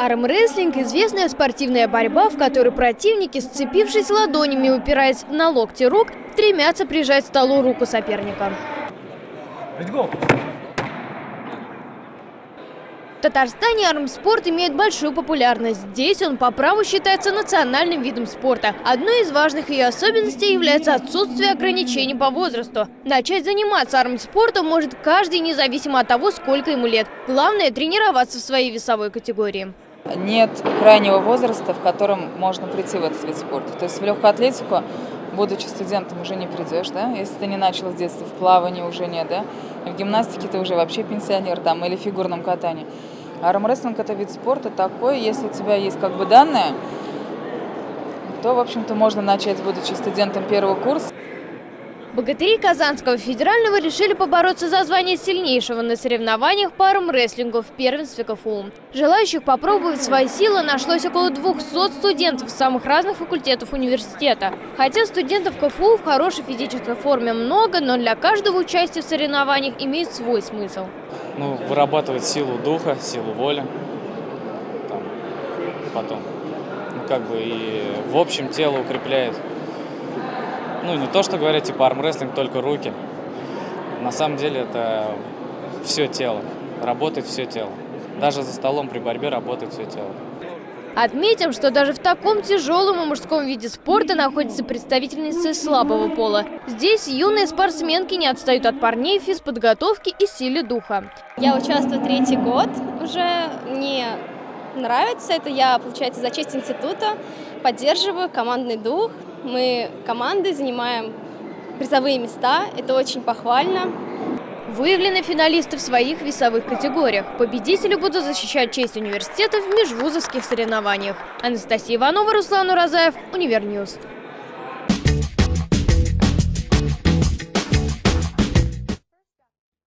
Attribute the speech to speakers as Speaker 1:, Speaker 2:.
Speaker 1: Армрестлинг – известная спортивная борьба, в которой противники, сцепившись ладонями, упираясь на локти рук, стремятся прижать к столу руку соперника. В Татарстане армспорт имеет большую популярность. Здесь он по праву считается национальным видом спорта. Одной из важных ее особенностей является отсутствие ограничений по возрасту. Начать заниматься армспортом может каждый, независимо от того, сколько ему лет. Главное – тренироваться в своей весовой категории
Speaker 2: нет крайнего возраста, в котором можно прийти в этот вид спорта. То есть в легкую атлетику, будучи студентом, уже не придешь, да? Если ты не начал с детства, в плавании уже нет, да? В гимнастике ты уже вообще пенсионер там, или в фигурном катании. Армрестлинг – это вид спорта такой, если у тебя есть как бы данные, то, в общем-то, можно начать, будучи студентом первого курса.
Speaker 1: Богатыри Казанского федерального решили побороться за звание сильнейшего на соревнованиях по армрестлингу в первенстве КФУ. Желающих попробовать свои силы нашлось около 200 студентов самых разных факультетов университета. Хотя студентов КФУ в хорошей физической форме много, но для каждого участия в соревнованиях имеет свой смысл.
Speaker 3: Ну, вырабатывать силу духа, силу воли. Там, потом, ну, как бы и в общем тело укрепляет ну, не то, что говорят, типа, армрестлинг только руки. На самом деле это все тело. Работает все тело. Даже за столом при борьбе работает все тело.
Speaker 1: Отметим, что даже в таком тяжелом и мужском виде спорта находятся представительницы слабого пола. Здесь юные спортсменки не отстают от парней в физподготовке и силе духа.
Speaker 4: Я участвую третий год уже. Мне нравится это. Я, получается, за честь института поддерживаю командный дух, мы командой занимаем призовые места, это очень похвально.
Speaker 1: Выявлены финалисты в своих весовых категориях. Победители будут защищать честь университета в межвузовских соревнованиях. Анастасия Иванова, Руслан Уразаев, Univer News.